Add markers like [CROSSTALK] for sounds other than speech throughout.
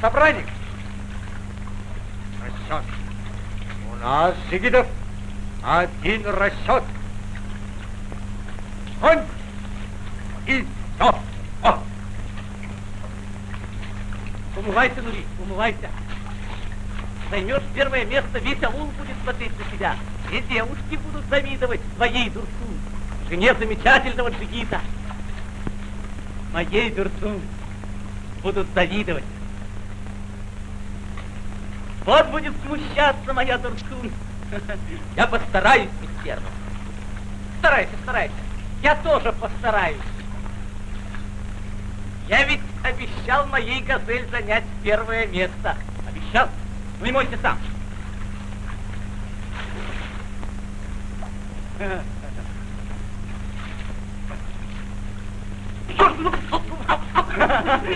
Собрании. Расчет. У нас, джигитов, один расчет. Он и все. О! Умывайся, Нури, умывайся. Займешь первое место, весь аул будет смотреть на тебя. И девушки будут завидовать твоей Дурсун, жене замечательного джигита. Моей Дурсун будут завидовать. Вот будет смущаться моя Дурсун. [LAUGHS] Я постараюсь, мистерно. Старайся, старайся. Я тоже постараюсь. Я ведь обещал моей газель занять первое место. Обещал. Ну и мойся сам.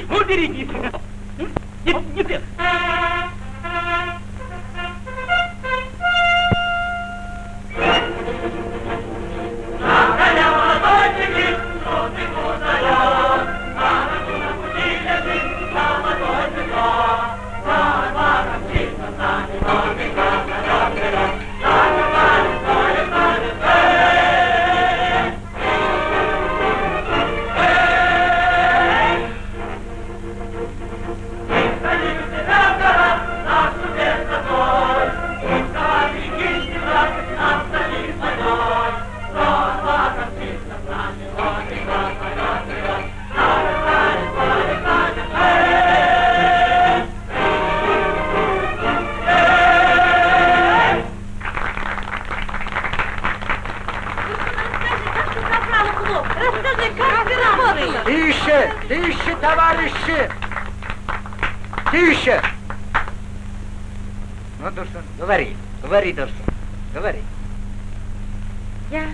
Ну, берегись. Не, не ты. Тише! Ну, Дурсун, говори, говори, Дурсун, говори. Я...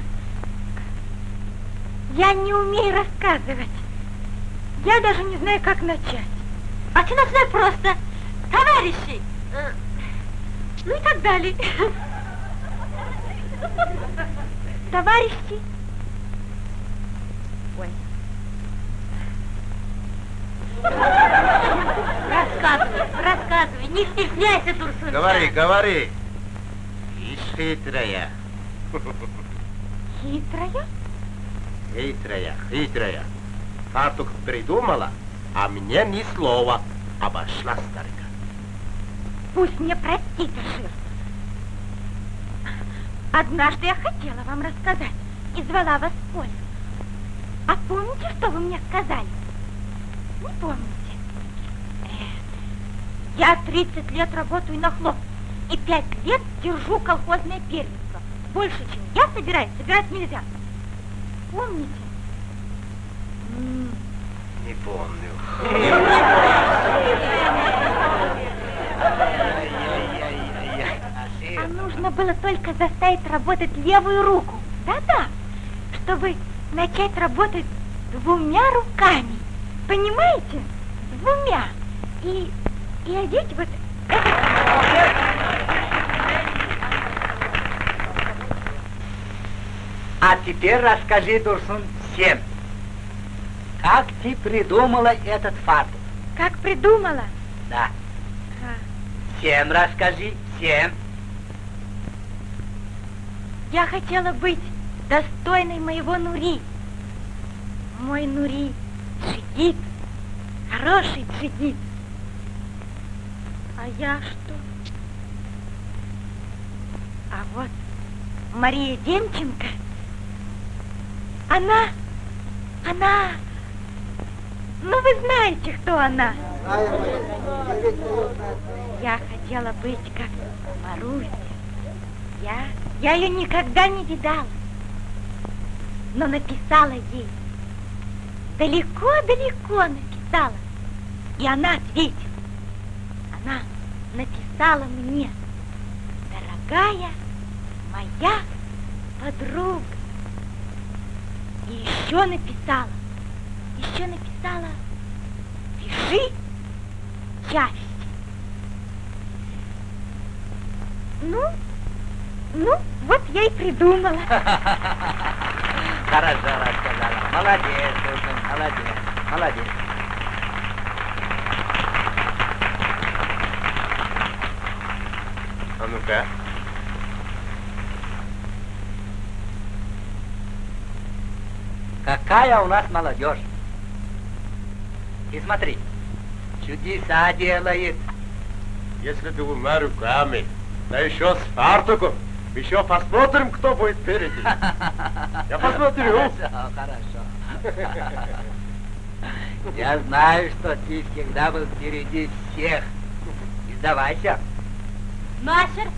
Я не умею рассказывать. Я даже не знаю, как начать. А ты начинай просто. Товарищи! э, Ну и так далее. [LAUGHS] Товарищи! Не стесняйся, Турсун. Говори, говори. И хитрая. Хитрая? Хитрая, хитрая. Фартук придумала, а мне ни слова. Обошла старика. Пусть мне простит Жир. Однажды я хотела вам рассказать и звала вас в поле. А помните, что вы мне сказали? Не помните? Я 30 лет работаю на хлоп и 5 лет держу колхозное первенство. Больше, чем я собираюсь, собирать нельзя. Помните? Не помню. А нужно было только заставить работать левую руку. Да-да, чтобы начать работать двумя руками. Понимаете? Двумя. И, и одеть вот А теперь расскажи, Дурсун, всем. Как ты придумала этот фартук? как придумала. Да. А, Всем расскажи, всем. Я хотела быть достойной моего Нури. Мой Нури джигит, хороший джигит. А я что? А вот Мария Демченко, она, она, ну вы знаете, кто она. Я хотела быть как Маруся. Я, я ее никогда не видала, но написала ей. Далеко-далеко написала. И она ответила. Написала мне, дорогая моя подруга. И еще написала, еще написала, пиши чаще. Ну, ну, вот я и придумала. [LAUGHS] Хорошо рассказала. Молодец, молодец, молодец. Ну-ка. Какая у нас молодежь. И смотри, чудеса делает. Если двумя руками, да еще с фартуком, еще посмотрим, кто будет впереди. Я посмотрю. [LAUGHS] Хорошо, хорошо. Я знаю, что ты всегда был впереди всех. Не сдавайся. Машер,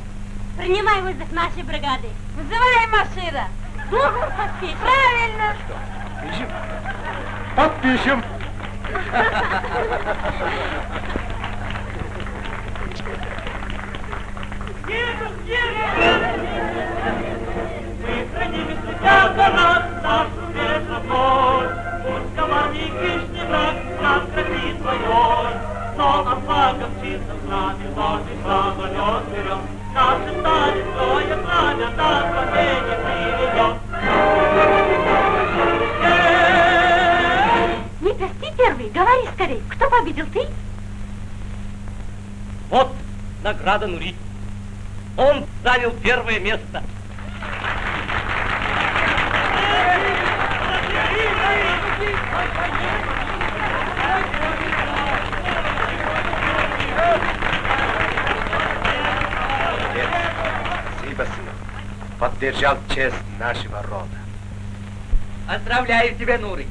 принимай вызов нашей бригады. Вызывай Машира. Договор подпишем. Правильно. Пишем. Подпишем. Едем, едем! Мы храним святя за нас, нашу ветровой. Пусть коварный хищный враг нас грозит войной. Но отвага мчится с нами, вновь самолет Никас, ты первый, говори скорей. Кто победил, ты? Вот награда Нури. Он занял первое место. Поддержал честь нашего рода. Поздравляю тебя, Нуры.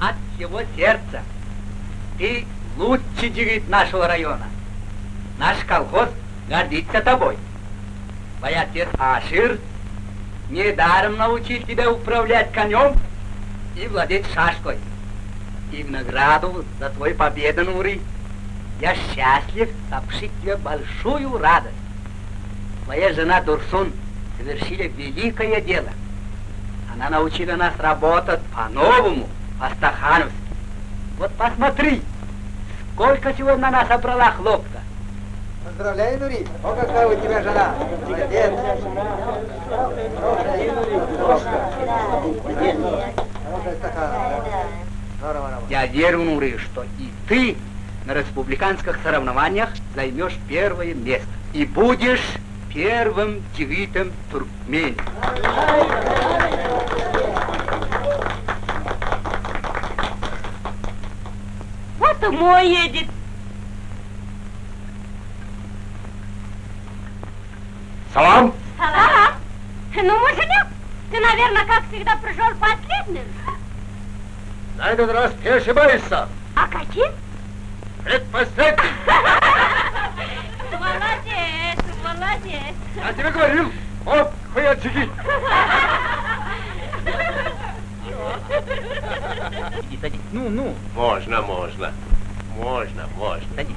От всего сердца. Ты лучший девиц нашего района. Наш колхоз гордится тобой. Твой отец Ашир недаром научил тебя управлять конем и владеть шашкой. И в награду за твою победу, Нуры, я счастлив сообщить тебе большую радость. Твоя жена Дурсун совершили великое дело. Она научила нас работать по-новому, по-стахановски. Вот посмотри, сколько сегодня она собрала хлопка. Поздравляю, Нури. О, какая у тебя жена. Молодец. Я верю, Нуры, что и ты на республиканских соревнованиях займешь первое место. И будешь первым девитом туркмене. Вот и мой едет. Салам. Салам. Ну, муженек, ты, наверное, как всегда, пришел последним. На этот раз ты ошибаешься. А каким? Предпоследний. [LAUGHS] Молодец, молодец. Я тебе говорил. Вот, хуячики. Иди, садись. Ну, ну. Можно, можно. Можно, можно. Садись.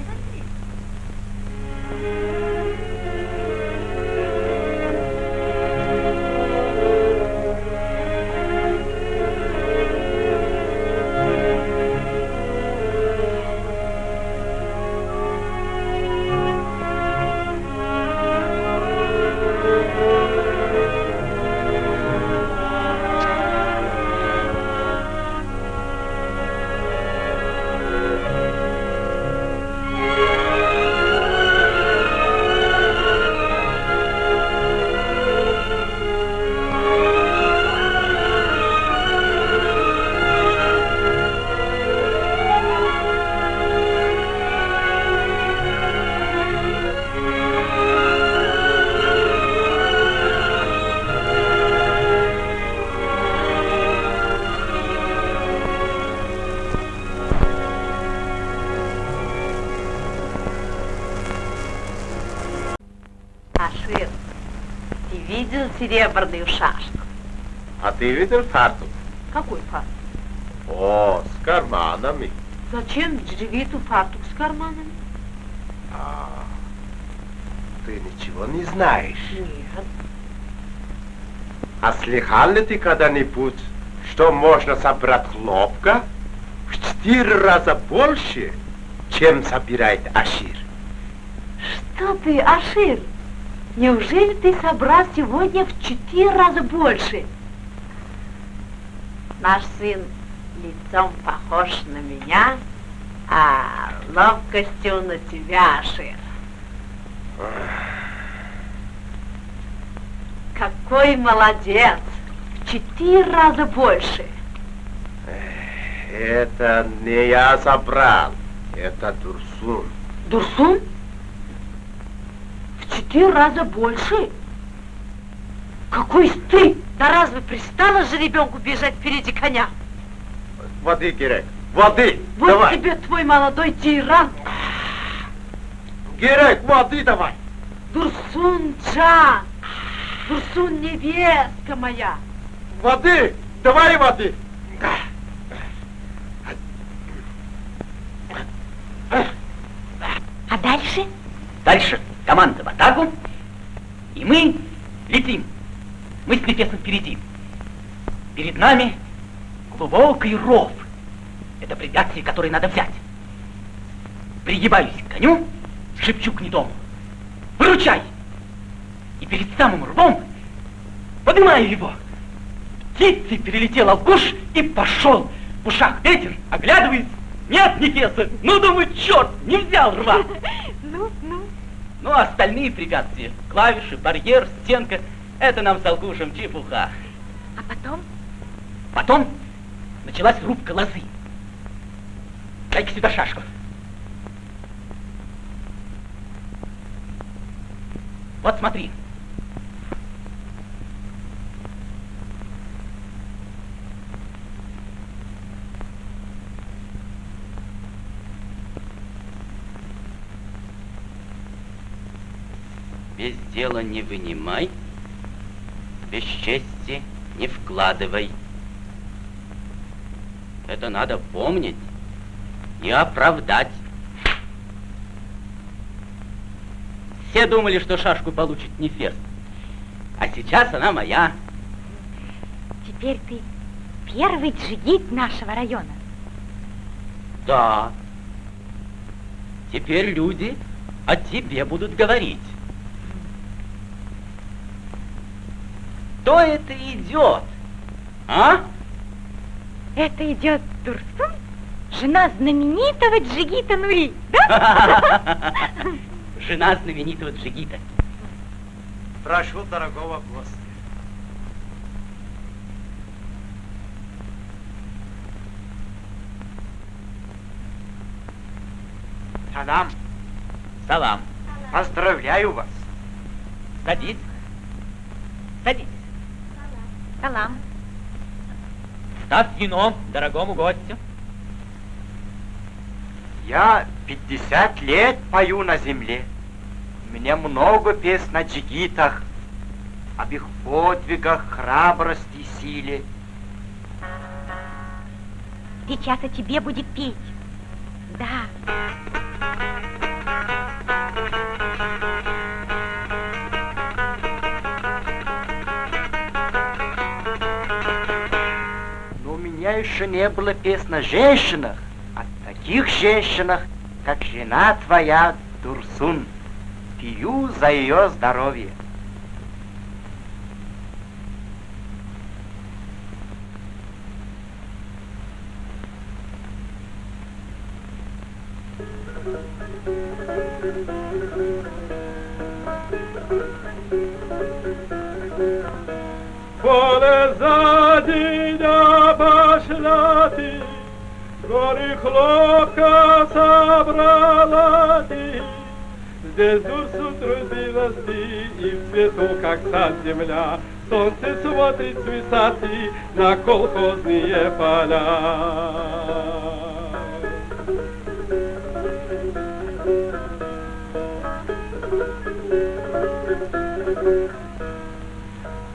Видел фартук? Какой фартук? О, с карманами. Зачем джигиту фартук с карманами? А, ты ничего не знаешь. Нет. А слыхал ли ты когда-нибудь, что можно собрать хлопка в четыре раза больше, чем собирает Ашир? Что ты, Ашир? Неужели ты собрал сегодня в четыре раза больше? Наш сын лицом похож на меня, а ловкостью на тебя, Ашир. Какой молодец! В четыре раза больше. Это не я собрал, это Дурсун. Дурсун? В четыре раза больше? Какой стыд! Да разве пристало же ребенку бежать впереди коня? Воды, Герек, воды, Вот давай. тебе твой молодой тиран, Герек, воды давай. Дурсун Джан, Дурсун невестка моя. Воды, давай воды. А дальше? Дальше команда в атаку, и мы летим. Мы с Нефесом впереди. Перед нами глубокий ров. Это препятствие, которое надо взять. Пригибаюсь к коню, шепчу к гнедому. Выручай! И перед самым рвом поднимаю его. Птицей перелетел алкуш и пошел. В ушах ветер, оглядываясь. Нет, Нефеса, ну, думаю, черт, не взял рва. [LAUGHS] Ну, ну. Ну, а остальные препятствия, клавиши, барьер, стенка, это нам с Алкушем чепуха. А потом? Потом началась рубка лозы. Дай-ка сюда шашку. Вот смотри. Без дела не вынимай, без чести не вкладывай. Это надо помнить и оправдать. Все думали, что шашку получит Нефес. А сейчас она моя. Теперь ты первый джигит нашего района. Да. Теперь люди о тебе будут говорить. Кто это идет? А? Это идет Дурсун, жена знаменитого джигита Нури, да? [LAUGHS] Жена знаменитого джигита. Прошу дорогого гостя. Салам, Салам. поздравляю вас. Садись. Садись. Салам. Ставь вино дорогому гостю. Я 50 лет пою на земле. Мне много песен о джигитах, об их подвигах, храбрости, силе. Сейчас о тебе будет петь. Да. Меня еще не было песен о женщинах, о таких женщинах, как жена твоя, Дурсун. Пью за ее здоровье. Поле задня пошла ты, горы хлопка собрала ты. Здесь Дурсу трудилась ты, и в цвету, как сад земля, Солнце смотрит с высоты на колхозные поля.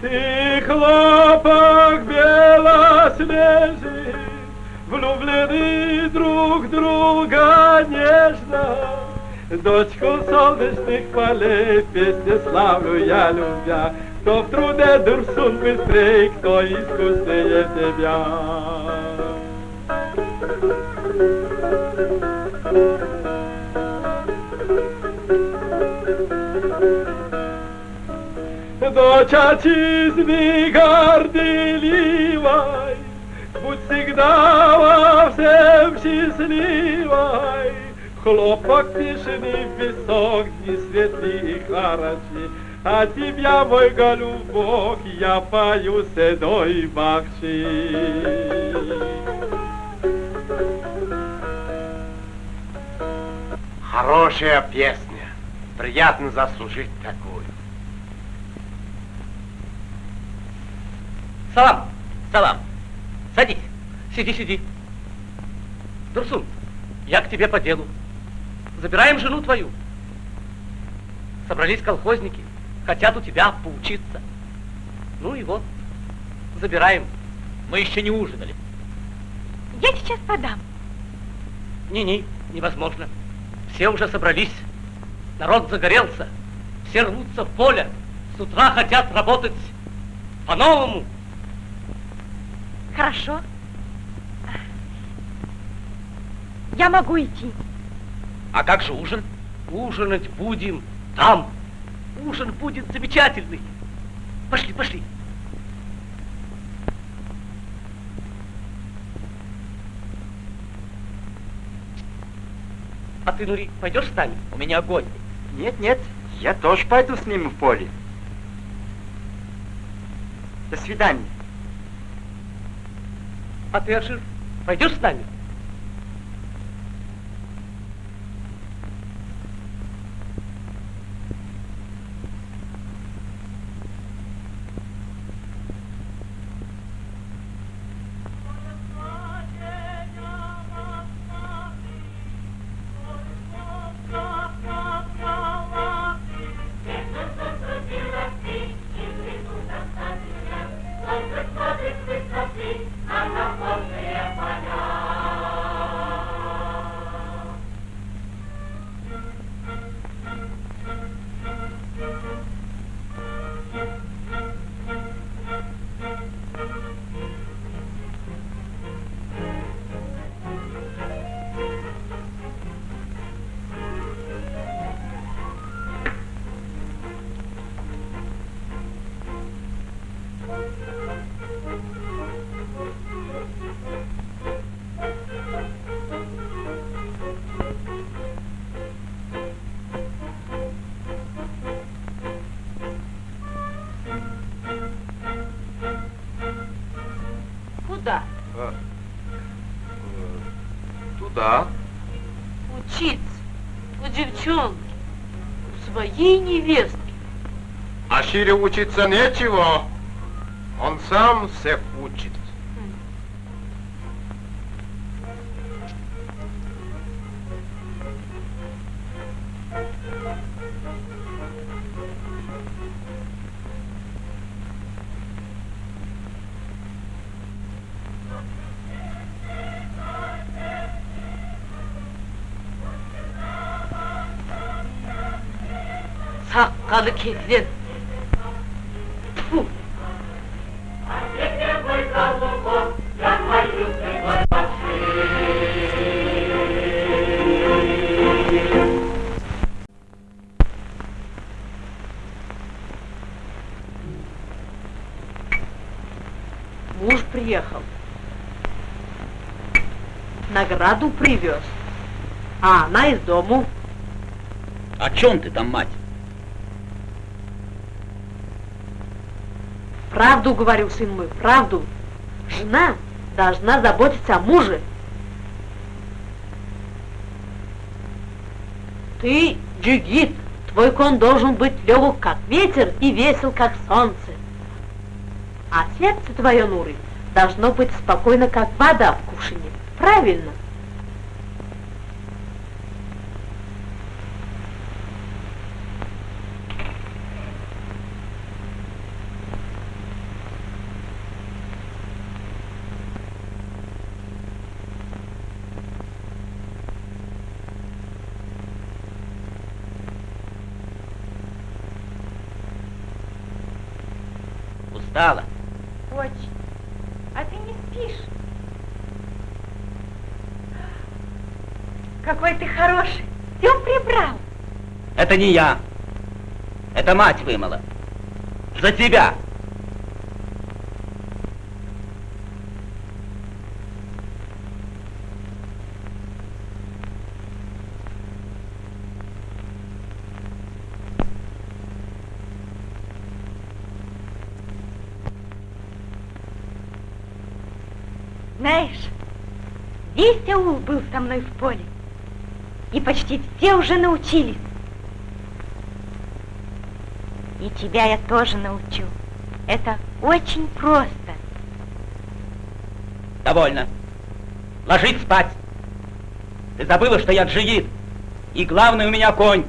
Ты хлопок белоснежный, Влюблены друг друга нежно, Дочку солнечных полей, песни славлю я любя, Кто в труде дурсун быстрей, кто искуснее тебя. Дочь отчизны горделивой, Будь всегда во всем счастливой. Хлопок тишины висок, дни светлые и А тебя, мой голубок, я пою седой бахши. Хорошая песня. Приятно заслужить такую. Салам, салам. Садись. Сиди, сиди. Дурсун, я к тебе по делу. Забираем жену твою. Собрались колхозники, хотят у тебя поучиться. Ну и вот, забираем. Мы еще не ужинали. Я сейчас подам. Не-не, невозможно. Все уже собрались. Народ загорелся. Все рвутся в поле. С утра хотят работать по-новому. Хорошо. Я могу идти. А как же ужин? Ужинать будем там. Ужин будет замечательный. Пошли, пошли. А ты, Нури, пойдешь с нами? У меня огонь. Нет, нет, я тоже пойду с ним в поле. До свидания. А ты, Ашир, пойдешь с нами? А Шире учиться нечего. Он сам всех учит. Sakkalı kesin. Награду привез. А она из дому. О чем ты там, мать? Правду говорю, сын мой, правду. Жена должна заботиться о муже. Ты джигит, твой кон должен быть легок, как ветер, и весел, как солнце. А сердце твое, Нуры, должно быть спокойно, как вода в кувшине. Правильно. Устала. Очень. А ты не спишь? Какой ты хороший. Все прибрал. Это не я. Это мать вымыла. За тебя. Знаешь, весь аул был со мной в поле. И почти все уже научились. И тебя я тоже научу. Это очень просто. Довольно. Ложись спать. Ты забыла, что я джигит. И главный у меня конь.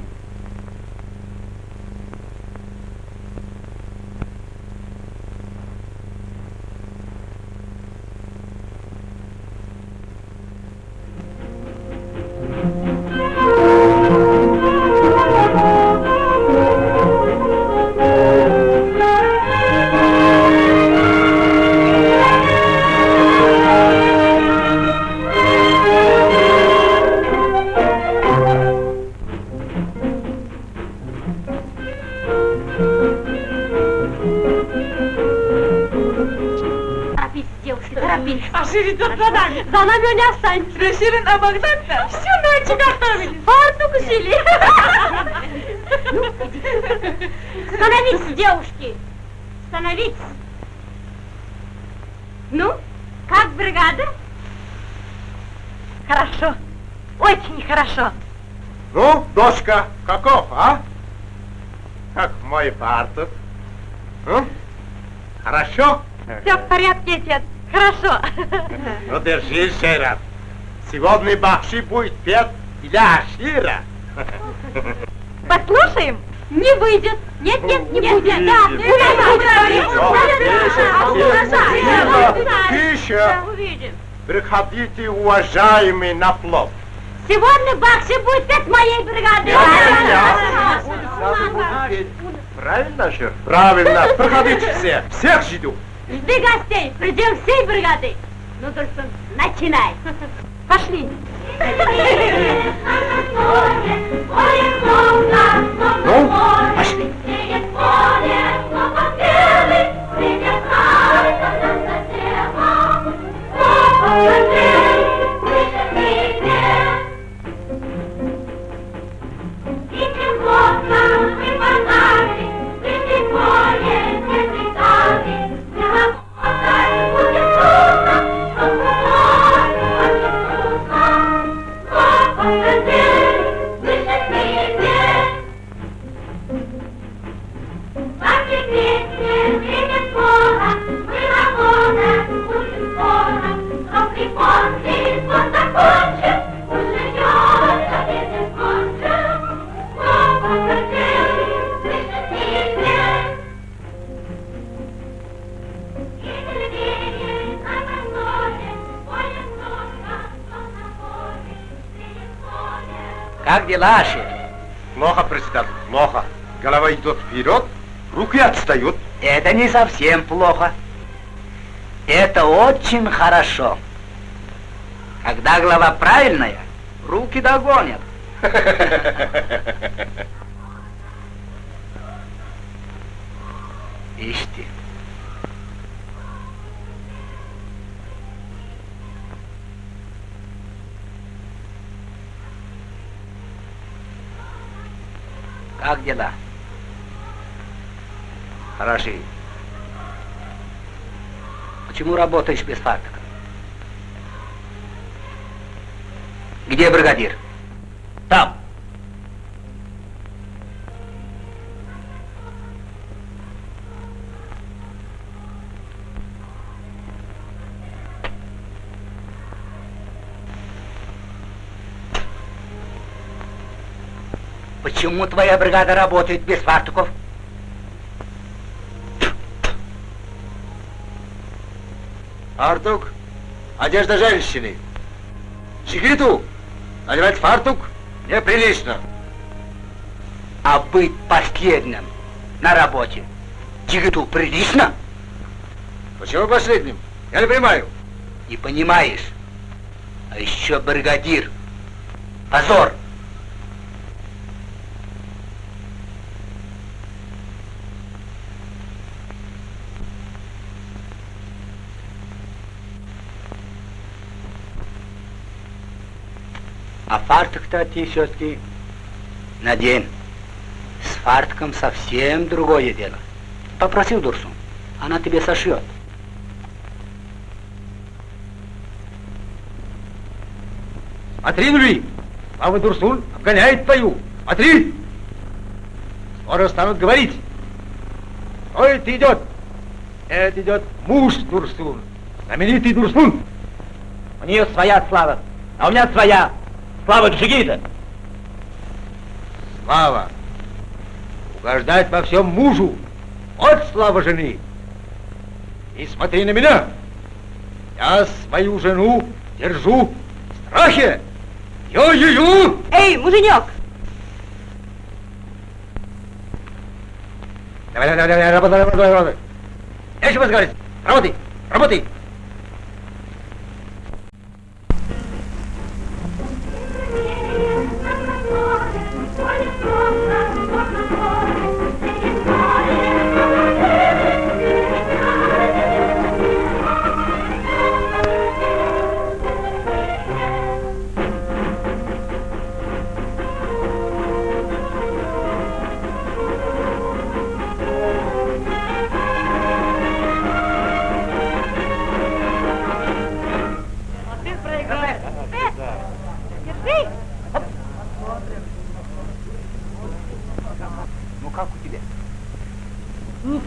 Торопись. А Шир идет за нами. За нами не останется. Ширин, а Богдан-то всю ночь готовили. Фартук. Становитесь, девушки. Становитесь. Ну, как бригада? Хорошо. Очень хорошо. Ну, дочка, каков, а? Как мой фартук? Ну, хорошо? Все в порядке, отец. Хорошо. Ну, держись, Шейрат. Сегодня Бахши будет петь для Ашира. Послушаем? Не выйдет. Нет, нет, не будет. Да, Тише. увидим. Приходите, уважаемые, на плов. Сегодня Бахши будет петь моей бригады. Правильно, Шер? Правильно. Приходите все. Всех жду. Жди гостей, придем всей бригады. Ну, только начинай. Пошли. Ну, пошли. Как дела, Ашир? Плохо, председатель, плохо. Голова идет вперед, руки отстают. Это не совсем плохо. Это очень хорошо. Когда голова правильная, руки догонят. [LAUGHS] Ишь ты. Как дела? Хороши. Почему работаешь без фартука? Где бригадир? Там. Почему твоя бригада работает без фартуков? Фартук – одежда женщины. Жигиту надевать фартук неприлично. А быть последним на работе Тигиту прилично? Почему последним? Я не понимаю. Не понимаешь? А еще бригадир. Позор! А ты все-таки надень. С фартуком совсем другое дело. Попросил Дурсу, она тебе сошьет. Смотри, Нури! Слава Дурсун обгоняет твою! Смотри! Скоро станут говорить. Кто это идет? Это идет муж Дурсун. Знаменитый Дурсун. У нее своя слава, а у меня своя. Слава Джигита. Слава. Угождать во всем мужу. Вот слава жены. И смотри на меня. Я свою жену держу в страхе. Ю-ю-ю! Эй, муженек! Давай, давай, давай, работай, работай, работай. Я еще разговаривать. Работай, работай.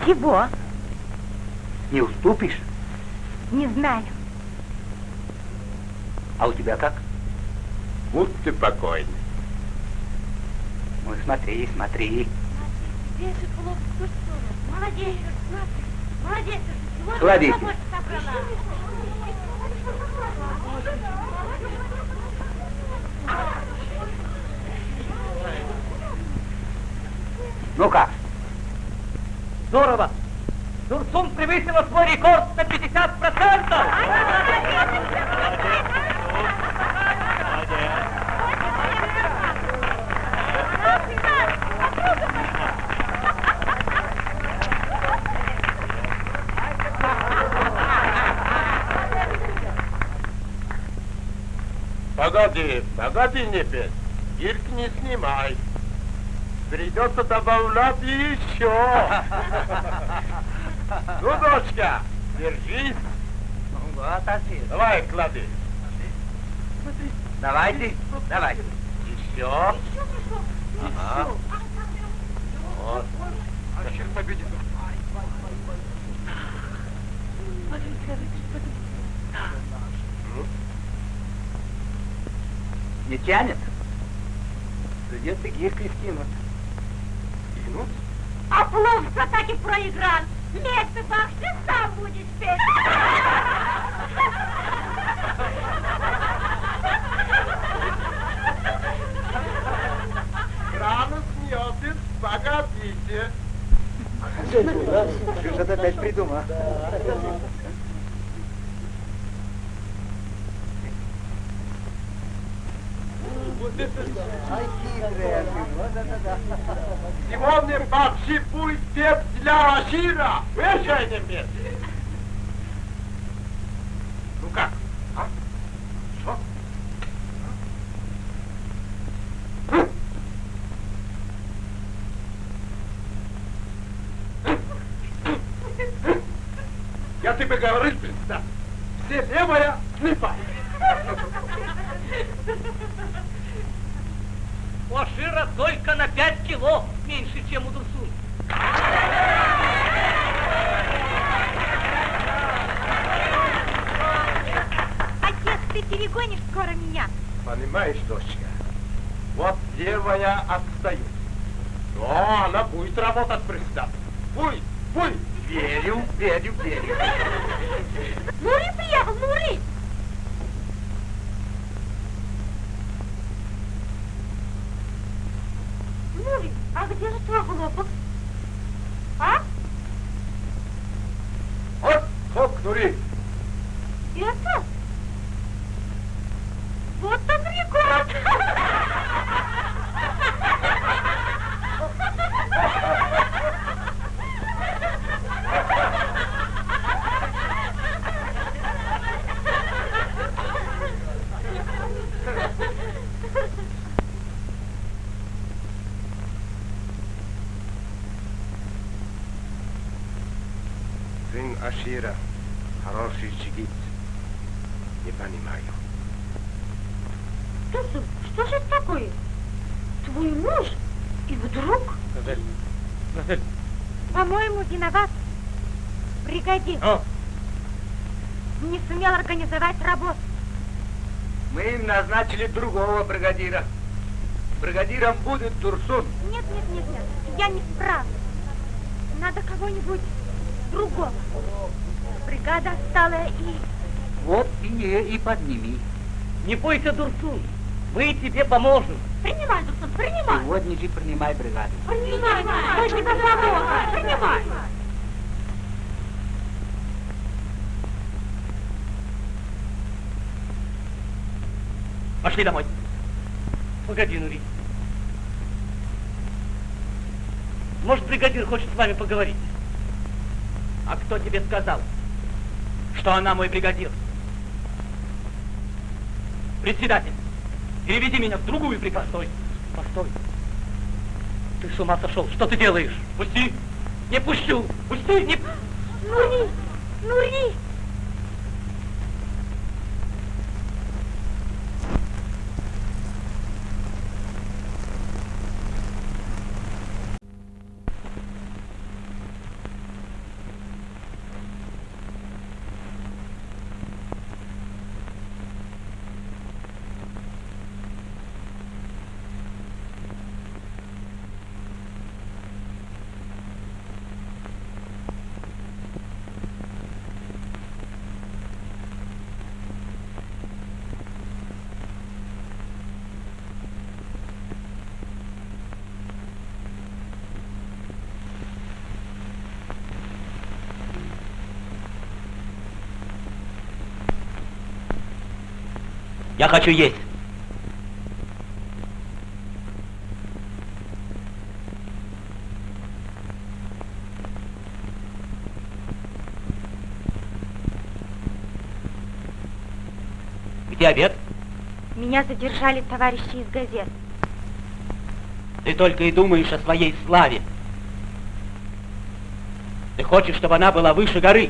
Ничего, Не уступишь? не знаю. А у тебя как? Будьте покойны. Ну смотри, смотри. Молодец, молодец. Кладите. Ну как? Здорово! Дурсун превысила свой рекорд на 50%! Погоди, погоди, Непес. Ирк не снимай. Придется добавлять еще. [LAUGHS] Ну, дочка, держись. Вот, отец. Давай, клади. Давайте, давайте. Еще. Ага. Вот. Не тянет? Придется гиркой скинуть. А плов все-таки проиграл. Лезь, бах, ты сам будешь петь. Рано смеетесь, погодите. Что-то опять придумал. Сегодня вообще будет петь для Ашира. Вешайте месте. Ну как? А? Что? Я тебе говорил, да. Все левая, слепая. У Ашира только на 5 кило меньше, чем у Дурсун. Отец, ты перегонишь скоро меня. Понимаешь, дочка, вот левая отстает. Но она будет работать пристав. Будет, будет. Верю, верю, верю. Нури приехал, Нури! Нури, а где же твой хлопок? А? Вот, вот Нури. Это? Вот он рекорд! Сын Ашира, хороший чигит. Не понимаю. Тусу, что же это такое? Твой муж и вдруг, Газель, Газель, по-моему, виноват бригадир. о, Не сумел организовать работу. Мы им назначили другого бригадира. Бригадиром будет Турсун. Нет, нет, нет, нет, я не справлюсь. Надо кого-нибудь другого. Бригада отсталая и... Вот и, и подними. не бойся, Дурсун, мы тебе поможем. Принимай, Дурсун, принимай. Сегодня же принимай бригаду. Принимай, мы тебе поможем. Принимай. Пошли домой. Погоди, Нури. Может, бригадир хочет с вами поговорить? А кто тебе сказал, что она мой бригадир? Председатель, переведи меня в другую бригаду. Постой, постой. Ты с ума сошел? Что ты делаешь? Пусти! Не пущу! Пусти! Не... Нури, Нури. Я хочу есть. Где обед? Меня задержали товарищи из газет. Ты только и думаешь о своей славе. Ты хочешь, чтобы она была выше горы.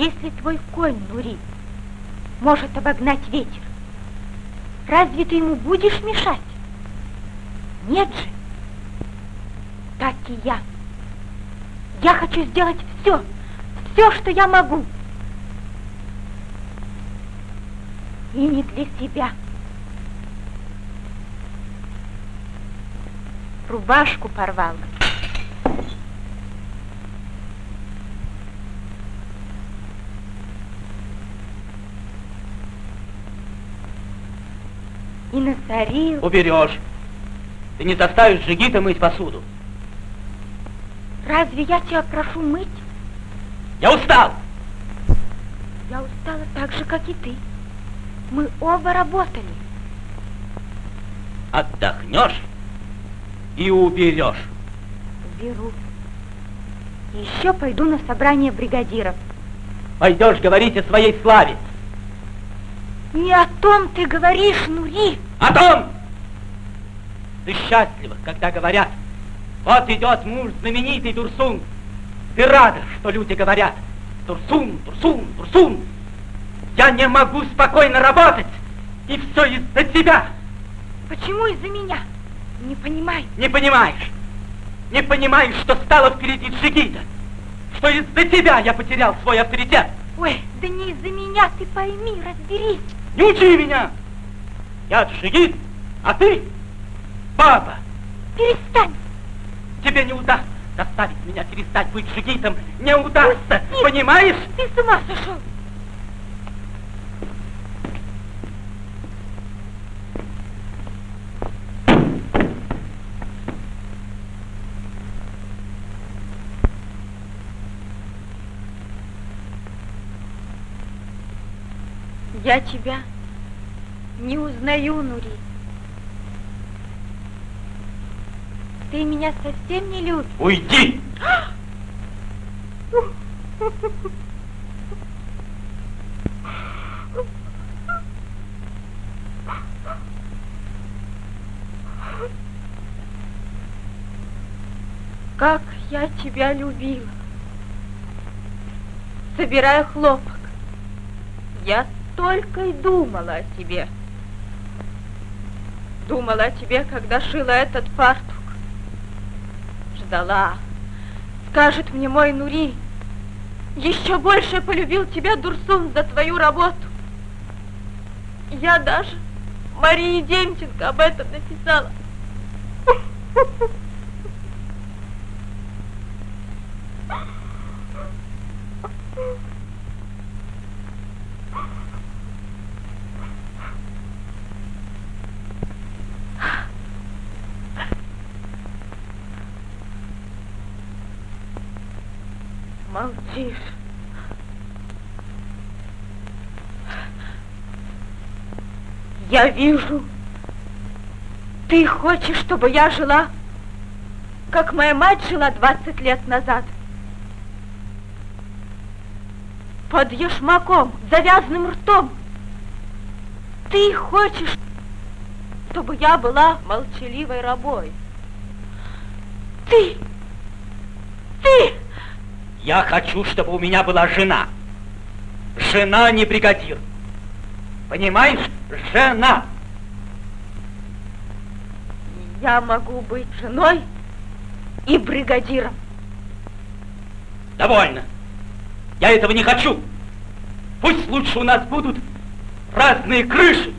Если твой конь, Нури, может обогнать ветер, разве ты ему будешь мешать? Нет же. Так и я. Я хочу сделать все, все, что я могу. И не для себя. Рубашку порвала. И насорил. Уберешь. Ты не заставишь Жигита мыть посуду. Разве я тебя прошу мыть? Я устал. Я устала так же, как и ты. Мы оба работали. Отдохнешь и уберешь. Уберу. Еще пойду на собрание бригадиров. Пойдешь говорить о своей славе. Не о том ты говоришь, Нури. О том! Ты счастлива, когда говорят, вот идет муж знаменитый Турсун. Ты рада, что люди говорят, Турсун, Турсун, Турсун. Я не могу спокойно работать, и все из-за тебя. Почему из-за меня? Не понимаю. Не понимаешь? Не понимаешь, что стало впереди Джигита? Что из-за тебя я потерял свой авторитет? Ой, да не из-за меня, ты пойми, разберись. Не учи меня! Я Джигит, а ты папа. Перестань. Тебе не удастся заставить меня перестать быть Джигитом. Не удастся, понимаешь? Ты с ума сошел. Я тебя не узнаю, Нури. Ты меня совсем не любишь. Уйди! Как я тебя любила. Собирая хлопок, я только и думала о тебе. Думала о тебе, когда шила этот фартук. Ждала. Скажет мне мой Нури, еще больше полюбил тебя Дурсун за твою работу. Я даже Марии Демченко об этом написала. Молчишь. Я вижу, ты хочешь, чтобы я жила, как моя мать жила 20 лет назад. Под ешмаком, завязанным ртом. Ты хочешь, чтобы я была молчаливой рабой. Ты, ты... Я хочу, чтобы у меня была жена. Жена не бригадир. Понимаешь? Жена. Я могу быть женой и бригадиром. Довольно. Я этого не хочу. Пусть лучше у нас будут разные крыши.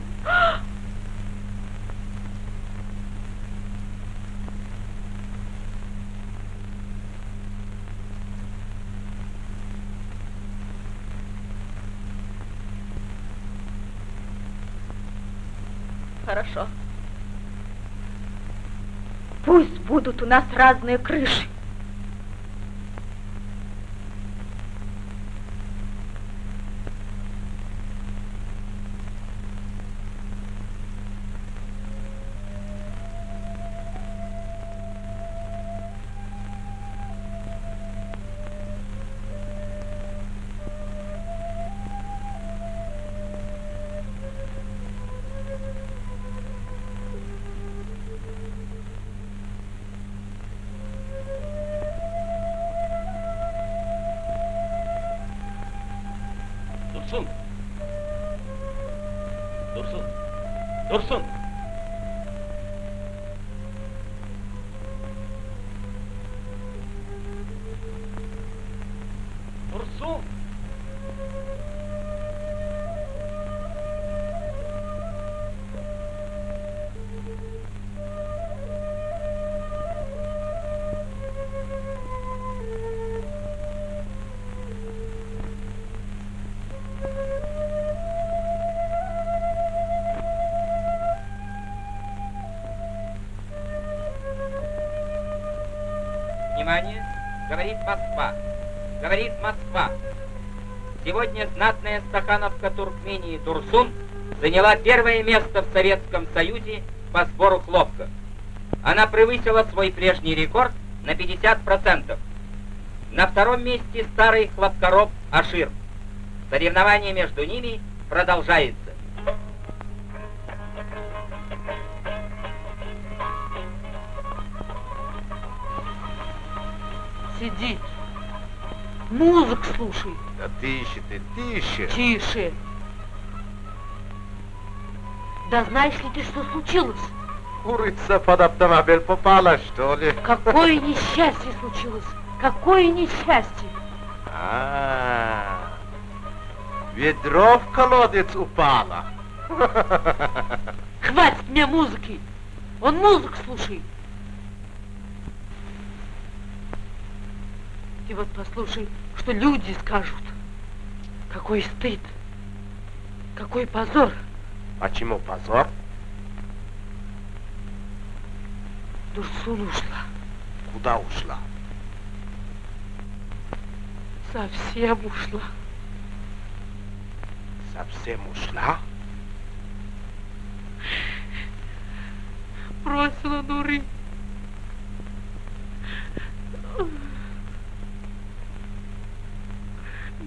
Хорошо. Пусть будут у нас разные крыши. Dursun. Внимание! Говорит Москва. Говорит Москва. Сегодня знатная стахановка Туркмении Турсун заняла первое место в Советском Союзе по сбору хлопка. Она превысила свой прежний рекорд на 50%. На втором месте старый хлопкороб Ашир. Соревнование между ними продолжается. Слушай. Да тише ты, тише. Тише. Да знаешь ли ты, что случилось? Курица под автомобиль попала, что ли? Какое [LAUGHS] несчастье случилось? Какое несчастье? А, ведро в колодец упало. [LAUGHS] Хватит мне музыки. Он музыку слушает. И вот послушай, что люди скажут. Какой стыд. Какой позор. Почему позор? Дурсун ушла. Куда ушла? Совсем ушла. совсем ушла? Бросила Нуры.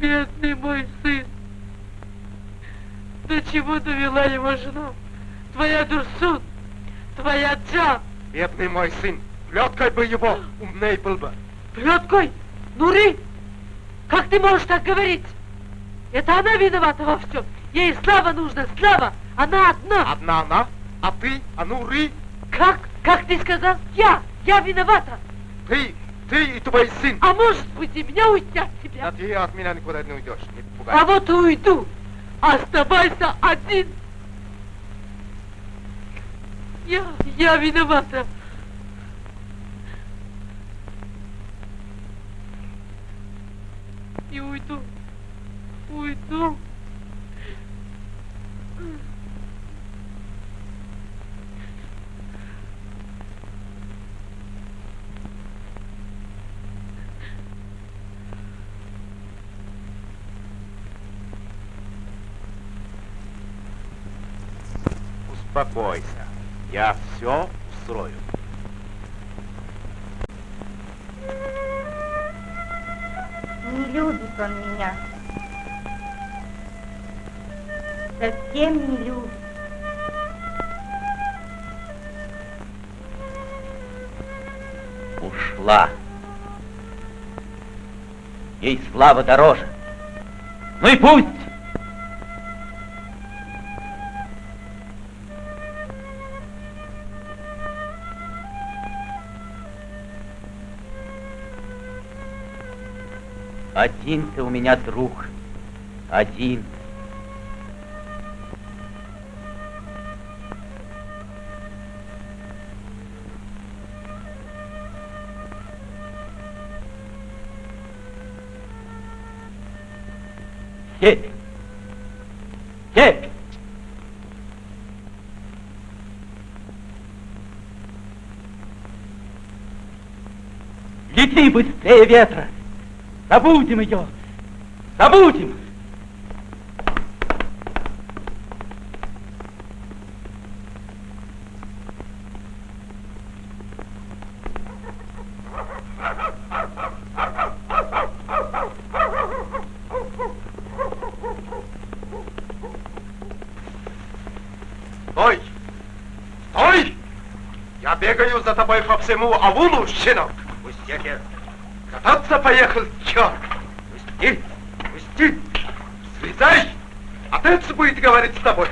Бедный мой сын. До чего довела его жена? Твоя Дурсун, твоя Джан. Бедный мой сын, плеткой бы его, умней был бы. Плеткой? Нуры, как ты можешь так говорить? Это она виновата во всем. Ей слава нужна, слава. Она одна. Одна она, а ты, а ну, ры, Как? Как ты сказал? Я, я виновата. ты, ты и твой сын. А может быть и меня уйти от Да тебя? ты от меня никуда не уйдешь, не пугай. А вот уйду. Оставайся один. Я, я виновата. И уйду. Уйду. Успокойся, я все устрою. Не любит он меня. Совсем не любит. Ушла. Ей слава дороже. Ну и пусть. Один ты у меня друг. Один. Сеть! Сеть! Лети быстрее ветра! Забудем ее! Забудем! Стой! Стой! Я бегаю за тобой по всему аулу, щенок. Пусти, Кататься поехал, черт! Пусти! Пусти! Слезай! Отец будет говорить с тобой.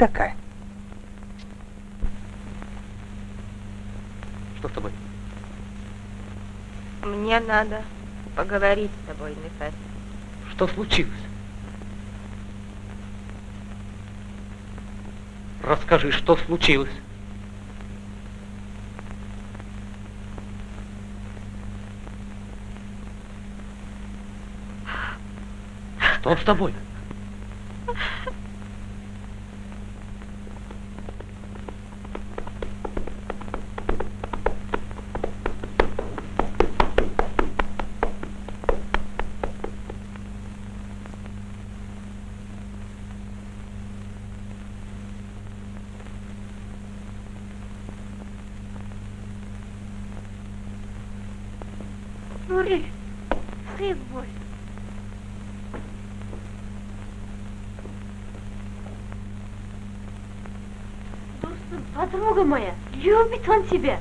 Такая? Что с тобой? Мне надо поговорить с тобой, Нефес. Что случилось? Расскажи, что случилось? Что с тобой? Нури, сын мой. Дурсун, подруга моя, любит он тебя.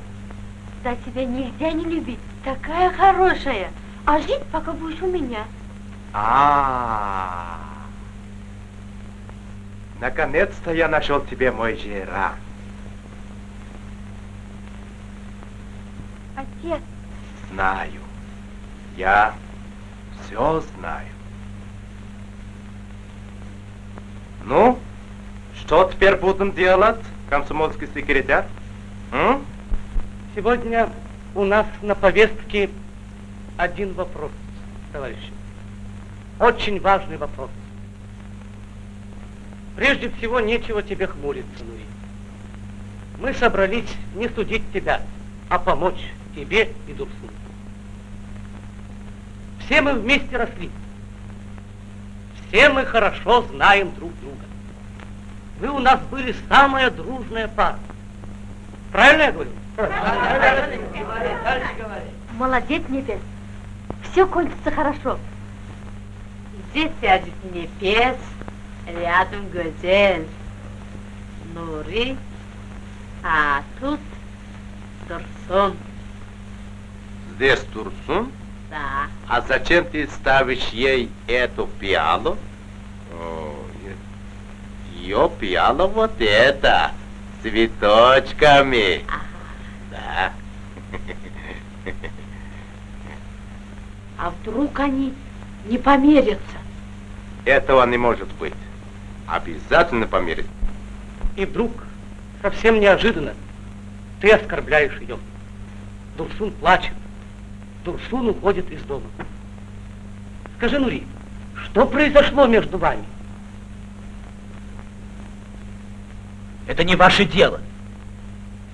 Да тебя нельзя не любить. такая хорошая. А жить пока будешь у меня. А, наконец-то я нашел тебе мой жира. Отец, Знаю. Я все знаю. Ну, что теперь будем делать, комсомольский секретарь? М? Сегодня у нас на повестке один вопрос, товарищи. Очень важный вопрос. Прежде всего, нечего тебе хмуриться, Нури. Мы собрались не судить тебя, а помочь тебе и Дурсу. Все мы вместе росли. Все мы хорошо знаем друг друга. Вы у нас были самая дружная пара. Правильно я говорю? молодец, Нефес. Все кончится хорошо. Здесь сядет Нефес, рядом Газель, Нури, а тут Турсун. Здесь Турсун? Да. А зачем ты ставишь ей эту пиалу? Ее пиала вот это, цветочками. Да. А вдруг они не померятся? Этого не может быть. Обязательно померить. И вдруг, совсем неожиданно, ты оскорбляешь ее. Дурсун плачет. Дурсун уходит из дома. Скажи, Нури, что произошло между вами? Это не ваше дело.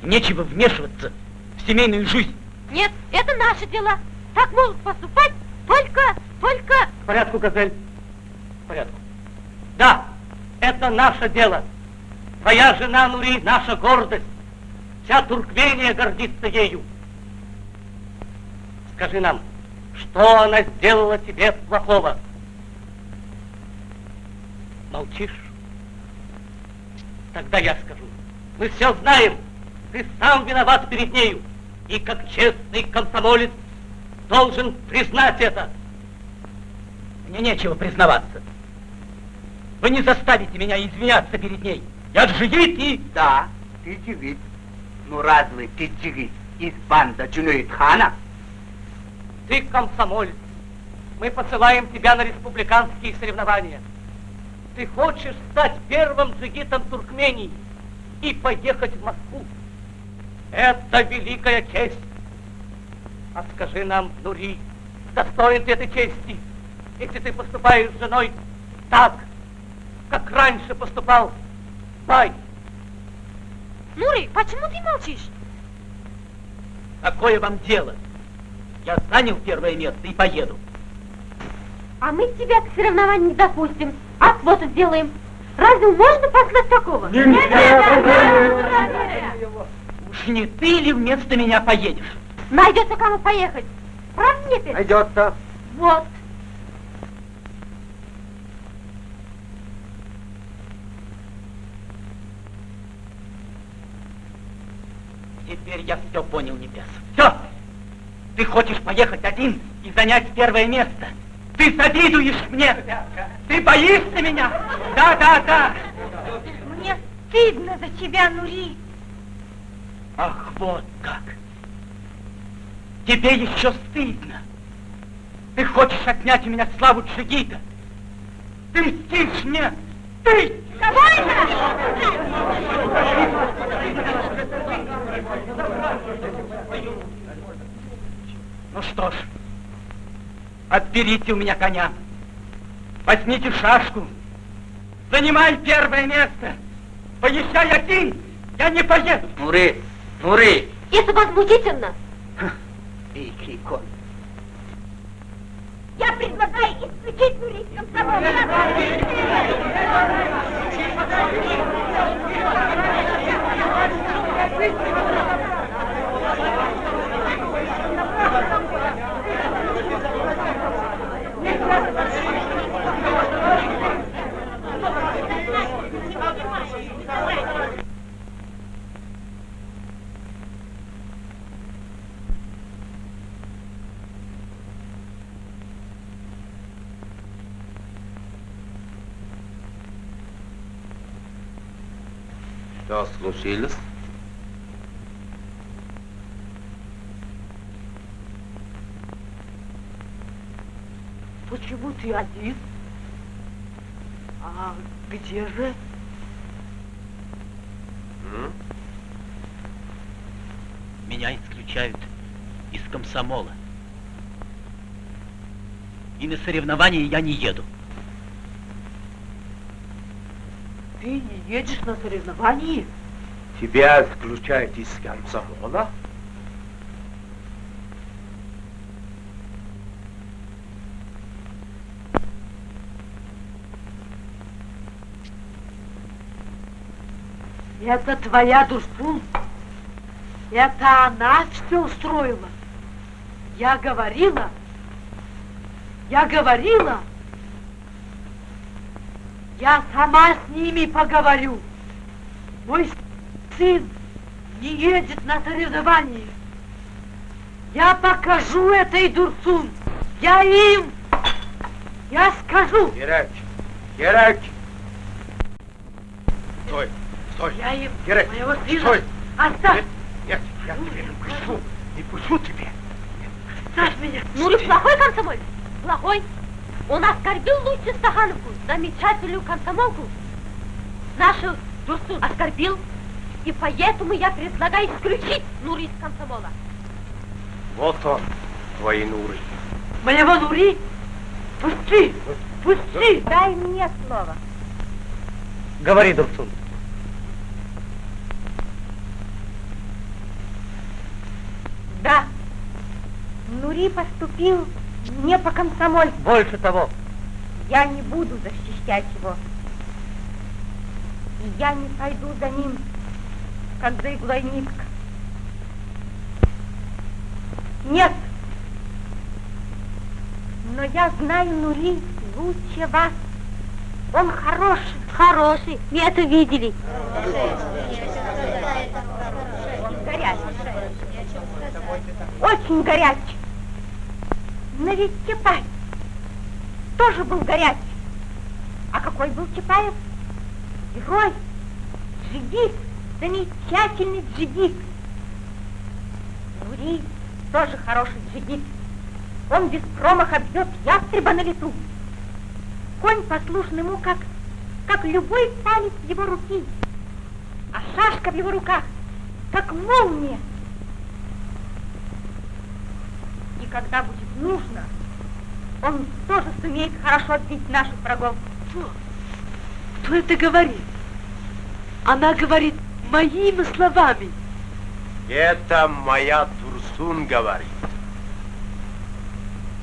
Нечего вмешиваться в семейную жизнь. Нет, это наши дела. Так могут поступать только, только... К порядку, Газель. К порядку. Да, это наше дело. Твоя жена, Нури, наша гордость. Вся Туркмения гордится ею. Скажи нам, что она сделала тебе плохого? Молчишь? Тогда я скажу. Мы все знаем. Ты сам виноват перед нею. И как честный комсомолец должен признать это. Мне нечего признаваться. Вы не заставите меня извиняться перед ней. Я джигит и... Да, ты джигит. Ну разве ты джигит из банда Джунуид Хана? Ты комсомолец. Мы посылаем тебя на республиканские соревнования. Ты хочешь стать первым джигитом Туркмении и поехать в Москву. Это великая честь. А скажи нам, Нури, достоин ты этой чести, если ты поступаешь с женой так, как раньше поступал Бай? Нури, почему ты молчишь? Какое вам дело? Я занял первое место и поеду. А мы тебя к соревнованию не допустим, а квоту сделаем. Разве можно послать такого? Нет, нет, нет, Уж не ты ли вместо меня поедешь? Найдется кому поехать. Правда, Непель? Найдется. Вот. Теперь я все понял, Небес. Все! Ты хочешь поехать один и занять первое место. Ты завидуешь мне. Ты боишься меня. Да, да, да. Мне стыдно за тебя, Нури. Ах, вот как. Тебе еще стыдно. Ты хочешь отнять у меня славу Джигита. Ты мстишь мне. Ты! Довольно! Ну что ж, Отберите у меня коня. Возьмите шашку. Занимай первое место. Поезжай один, я не поеду. Муры, муры. Это возмутительно. Великий конь. Я предлагаю исключить мурить комсомол. Thank. Что случилось? Почему ты один? А где же? М? Меня исключают из комсомола. И на соревнования я не еду. Ты не едешь на соревнования? Тебя исключают из комсомола? Это твоя Дурсун? Это она все устроила? Я говорила? Я говорила? Я сама с ними поговорю. Мой сын не едет на соревнования. Я покажу этой Дурсун. Я им, я скажу. Герач! Герач! Стой! Стой! Я им Герач! моего сына Стой! оставь. Нет, я тебя не пущу! Не пущу тебя! Оставь меня. Ну, ли плохой комсомолец? Плохой. Он оскорбил Лучи Стахановку, замечательную комсомолку. Нашу Дурсу оскорбил, и поэтому я предлагаю исключить Нури из комсомола. Вот он, твои нуры. Моего Нури? Пусти, пусти. Дай мне слово. Говори, Дурсун. Да. Нури поступил не по комсомольству. Больше того, Я не буду защищать его. И я не пойду за ним, как за иглой нитка. Нет. Но я знаю Нури лучше вас. Он хороший. Хороший. Мы это видели. Горячий. Очень горячий. Но ведь Чапаев тоже был горячий. А какой был Чапаев? Герой, джигит, замечательный джигит. Нури тоже хороший джигит. Он без промаха бьет ястреба на лету. Конь послушен ему, как, как любой палец его руки. А шашка в его руках, как молния. И когда будет нужно, он тоже сумеет хорошо отбить наших врагов. Кто? Кто это говорит? Она говорит моими словами. Это моя Турсун говорит.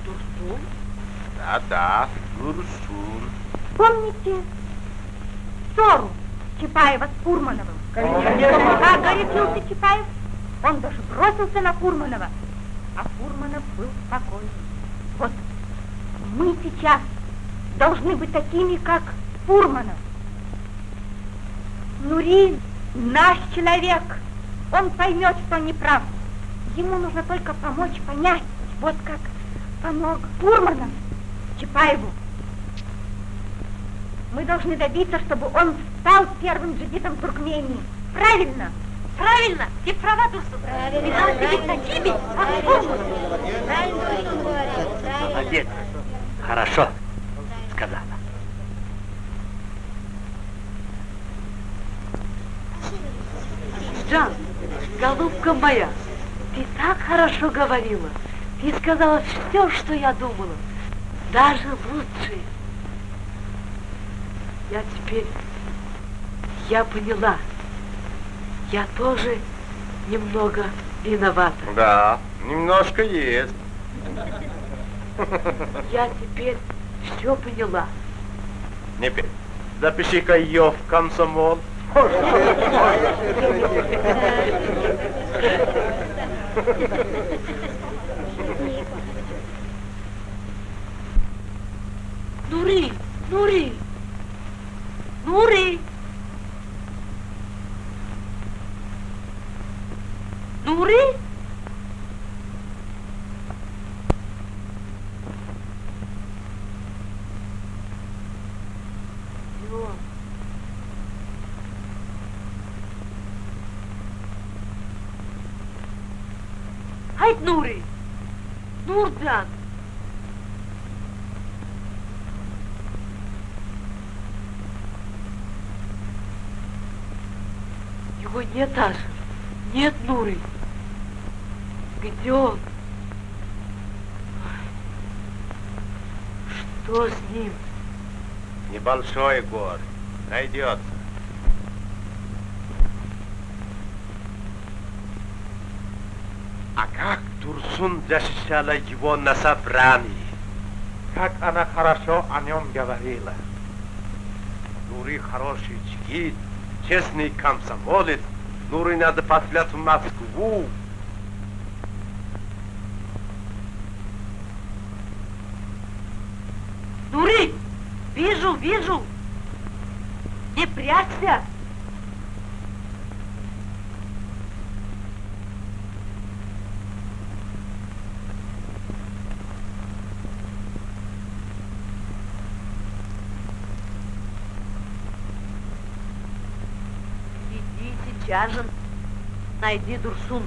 Дурсун? Да-да, Турсун. Помните ссору Чапаева с Фурмановым? Как горячился Чапаев, он даже бросился на Фурманова, а Фурманов был спокойный. Вот мы сейчас должны быть такими, как Фурманов. Нурин наш человек, он поймет, что не прав. Ему нужно только помочь понять, вот как помог Фурманов Чапаеву. Мы должны добиться, чтобы он стал первым джигитом Туркмении. Правильно? Правильно? Ты права, Турсу. Мы должны быть такими, как Фурманов. молодец. Хорошо сказала. Жан, голубка моя, ты так хорошо говорила. Ты сказала все, что я думала. Даже лучше. Я теперь, я поняла. Я тоже немного виновата. Да, немножко есть. Я теперь все поняла. Не пей. Запиши-ка ее в комсомол. Нури, Нури, Нури. дуры? Hayt Nuri! Nurcan! Его нет, Аш. Небольшой горе. Найдется. А как Турсун защищала его на собрании? Как она хорошо о нем говорила. Нури хороший чигит, честный комсомолец. Нури надо послать в Москву. Нури! Вижу, вижу! Не прячься! Иди сейчас же найди Дурсун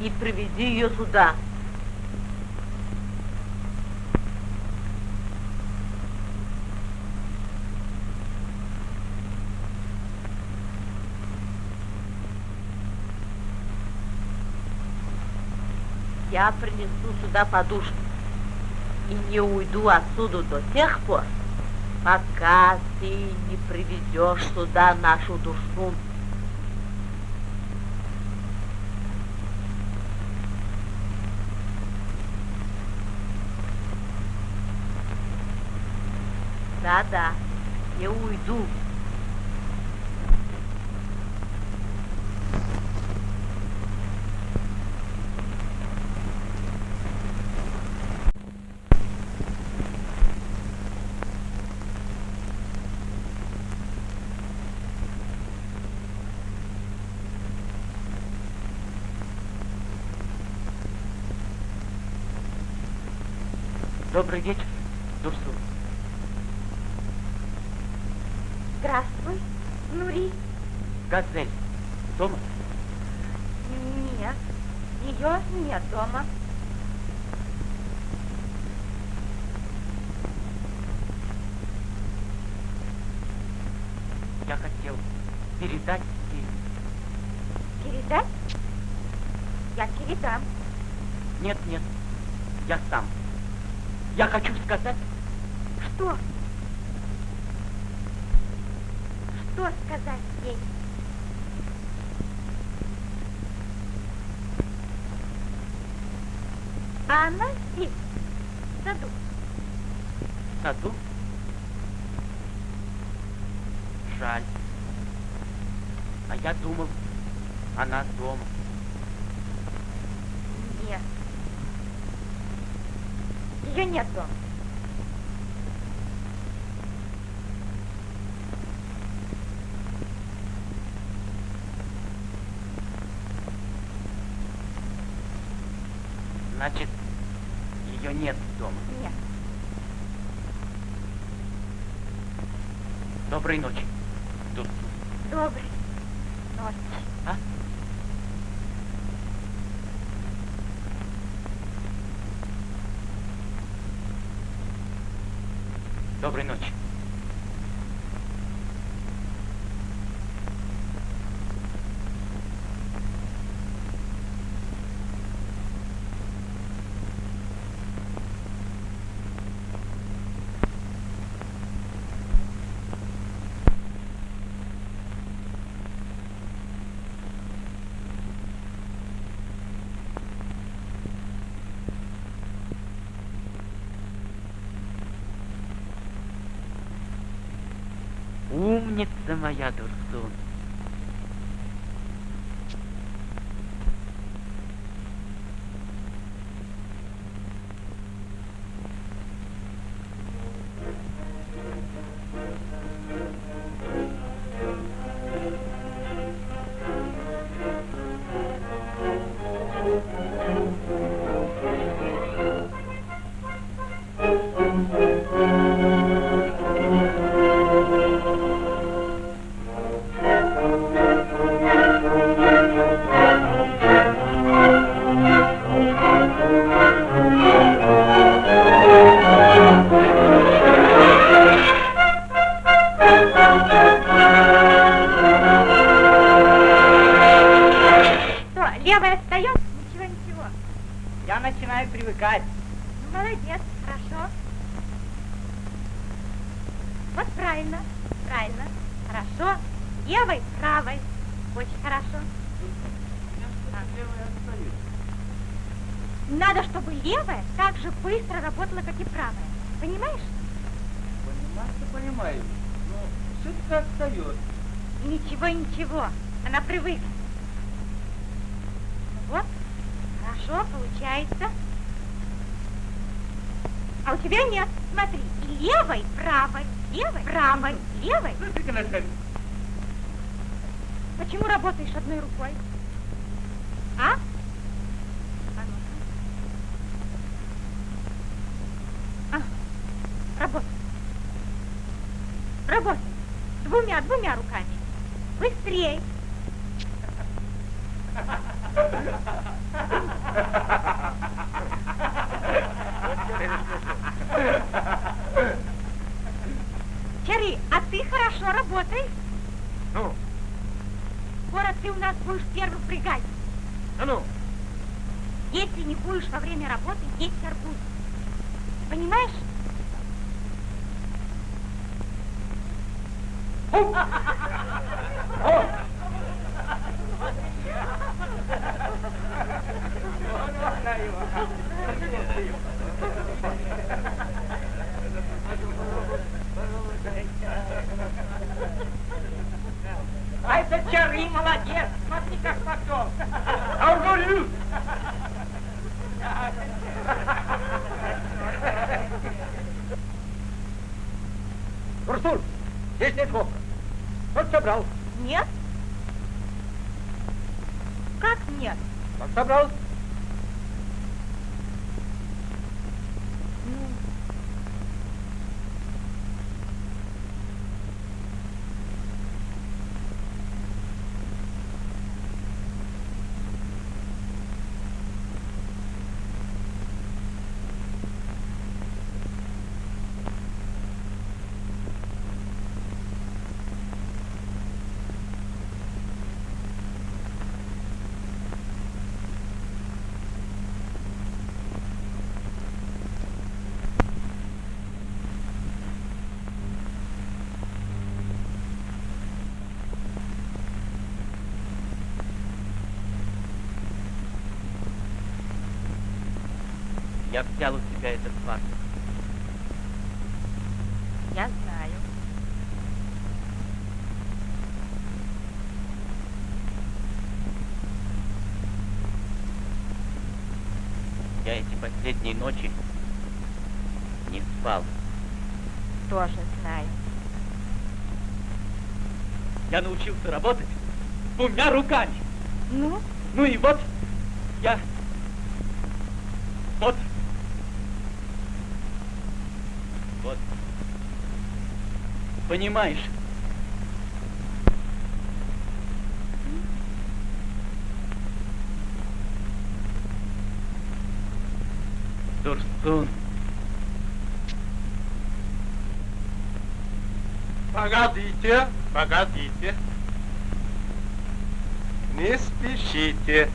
и приведи ее сюда. Я принесу сюда подушку и не уйду отсюда до тех пор, пока ты не приведешь сюда нашу душу. Да-да, не уйду. Добрый вечер, Дурсун. Здравствуй, Нури. Газель, дома? Нет, ее нет дома. Я хотел передать ей. Передать? Я передам. Нет, нет, я сам. Я хочу сказать, Что? Что сказать ей? А она здесь, в саду. в саду. Жаль. А я думал, она дома. Нет. Ее нет дома. Значит, ее нет дома. Нет. Доброй ночи, Дурсун. Доброй ночи. А? Доброй ночи. Умница моя, Понимаю. Но все-таки отстает. Ничего, ничего. Она привыкла. Ну вот, хорошо, получается. А у тебя нет. Смотри, левой, правой, левой, правой, левой. Почему работаешь одной рукой? Я взял у тебя этот фарс. я знаю. Я эти последние ночи не спал. Тоже знаю. Я научился работать двумя руками. Ну, Ну и вот я... Вот. Вот. Понимаешь? Дурсун. погодите, погодите. Не спешите.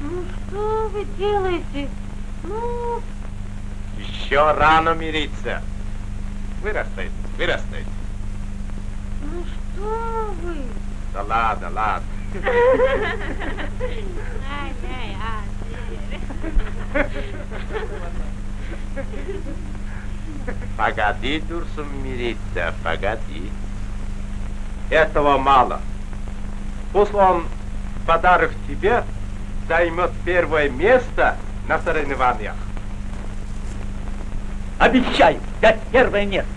ну что вы делаете? Ну, Еще рано мириться. Вырастает, вырастает. ну что вы? Да ладно, ладно. Погоди, Дурсум, мириться, погоди. Этого мало. Пусть он подарок тебе займет первое место на соревнованиях. Обещаю взять первое место.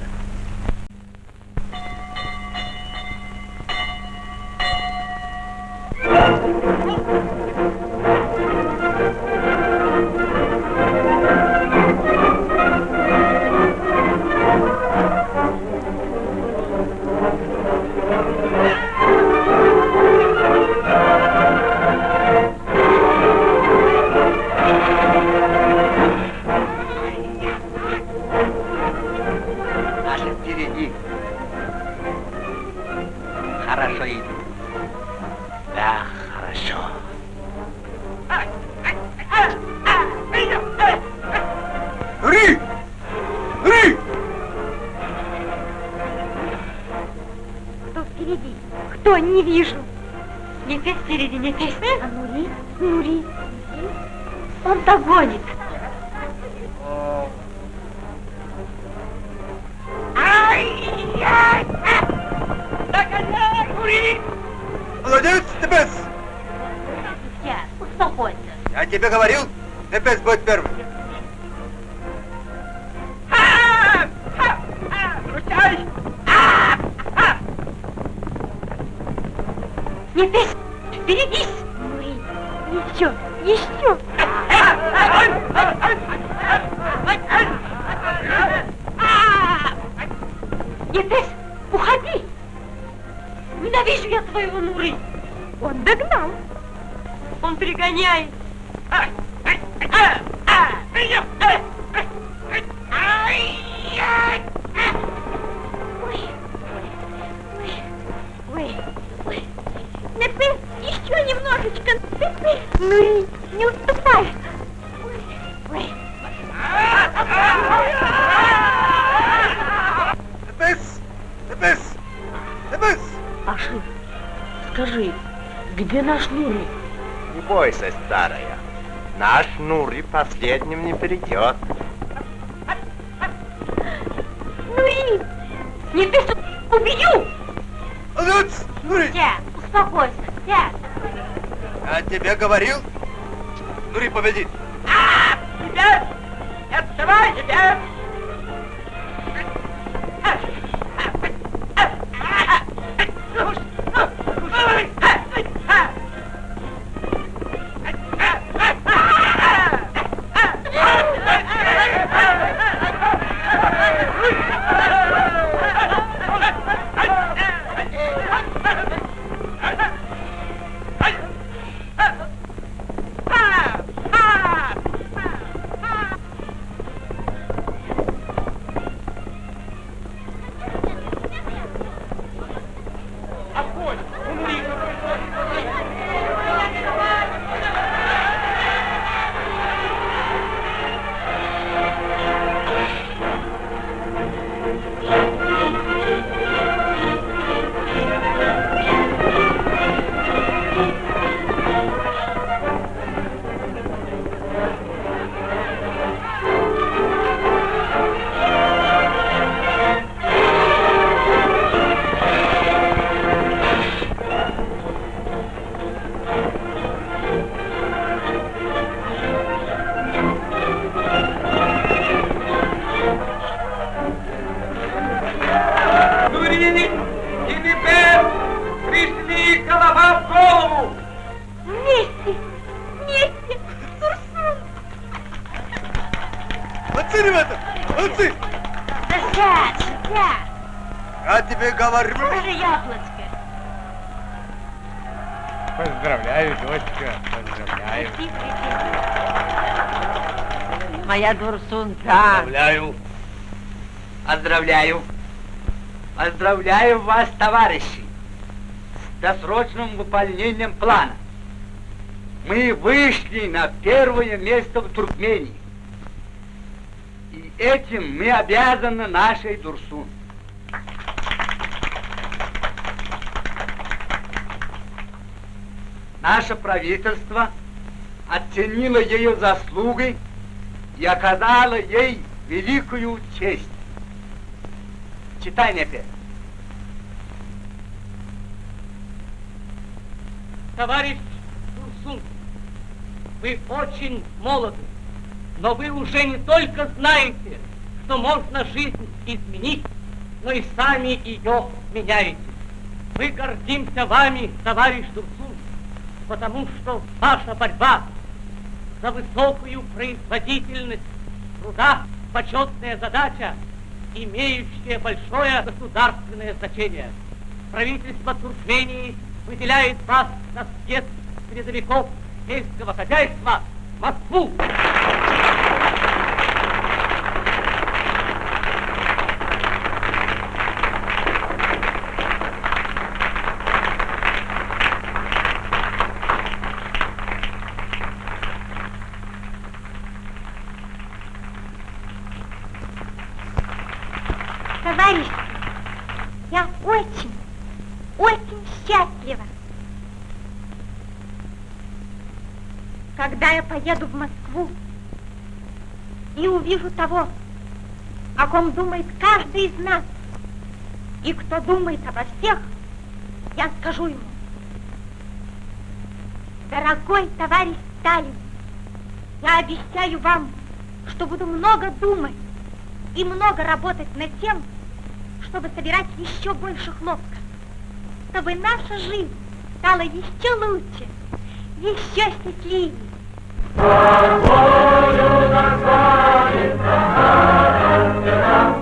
Не вижу. Не ты впереди, не ты. А Нури? Нури. Он догонит. Ай-яй! Догоняй, Нури! Молодец, Тепес! Успокойся. Я тебе говорил, Тепес будет первым. Не ты, Нури последним не перейдет. Нури, не ты, с- убью. Нури! Сядь, успокойся, сядь. Я тебе говорил, Дурсунта. Поздравляю. Поздравляю. Поздравляю вас, товарищи, с досрочным выполнением плана. Мы вышли на первое место в Туркмении. И этим мы обязаны нашей Дурсун. Наше правительство оценило ее заслуги и оказало ей великую честь. Читай мне опять. Товарищ Турсун, вы очень молоды, но вы уже не только знаете, что можно жизнь изменить, но и сами ее меняете. Мы гордимся вами, товарищ Турсун, потому что ваша борьба за высокую производительность труда – почетная задача, имеющая большое государственное значение. Правительство Туркмении выделяет вас на съезд передовиков сельского хозяйства в Москву. Ком думает каждый из нас, и кто думает обо всех, я скажу ему, дорогой товарищ Сталин, я обещаю вам, что буду много думать и много работать над тем, чтобы собирать еще больше хлопка, чтобы наша жизнь стала еще лучше, еще счастливее. Тобою Thank you.